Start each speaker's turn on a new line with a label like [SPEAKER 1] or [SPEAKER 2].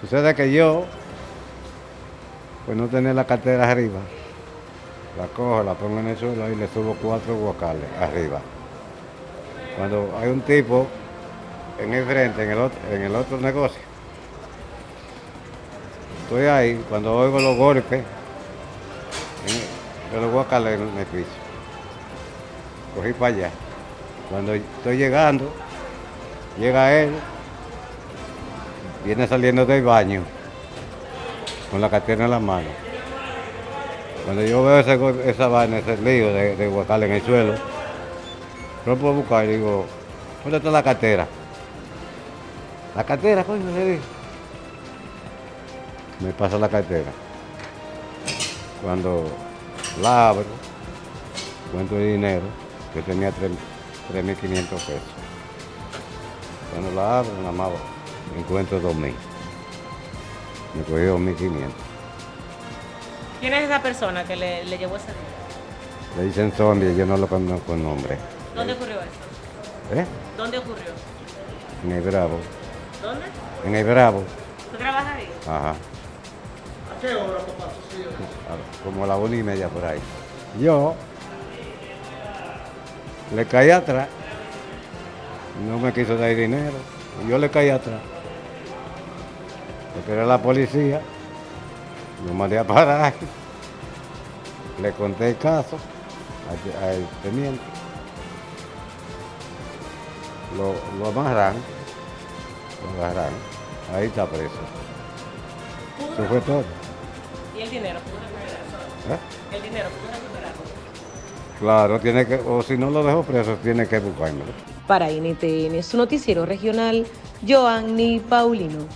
[SPEAKER 1] Sucede que yo, pues no tenía la cartera arriba. La cojo, la pongo en el suelo y le subo cuatro guacales arriba. Cuando hay un tipo en el frente, en el otro, en el otro negocio, estoy ahí, cuando oigo los golpes de los guacales en el piso, cogí para allá. Cuando estoy llegando, llega él, viene saliendo del baño con la cartera en la mano. Cuando yo veo ese, esa vaina, ese lío de, de guacal en el suelo, rompo a buscar y digo, ¿dónde está la cartera? La cartera, coño, le digo. Me pasa la cartera. Cuando la abro, cuento el dinero, que tenía 3.500 pesos. Cuando la abro, nada más encuentro 2.000. Me cogí 2.500.
[SPEAKER 2] ¿Quién es esa persona que le, le llevó ese dinero?
[SPEAKER 1] Le dicen zombie, yo no lo conozco el nombre.
[SPEAKER 2] ¿Dónde ocurrió eso?
[SPEAKER 1] ¿Eh?
[SPEAKER 2] ¿Dónde ocurrió?
[SPEAKER 1] En el Bravo.
[SPEAKER 2] ¿Dónde?
[SPEAKER 1] En el Bravo.
[SPEAKER 2] ¿Tú trabajas ahí?
[SPEAKER 1] Ajá.
[SPEAKER 3] ¿A qué hora, papá?
[SPEAKER 1] como a la una y media por ahí. Yo le caí atrás, no me quiso dar dinero, yo le caí atrás. A la policía, lo mandé a parar, le conté el caso al, al teniente, lo, lo amarran, lo agarraron, ahí está preso. Eso fue todo.
[SPEAKER 2] ¿Y el dinero? ¿Pudo recuperarlo?
[SPEAKER 1] ¿eh?
[SPEAKER 2] ¿El dinero? ¿Pudo recuperarlo?
[SPEAKER 1] Claro, tiene que, o si no lo dejo preso, tiene que buscármelo.
[SPEAKER 4] Para NTN, su noticiero regional, Joanny Paulino.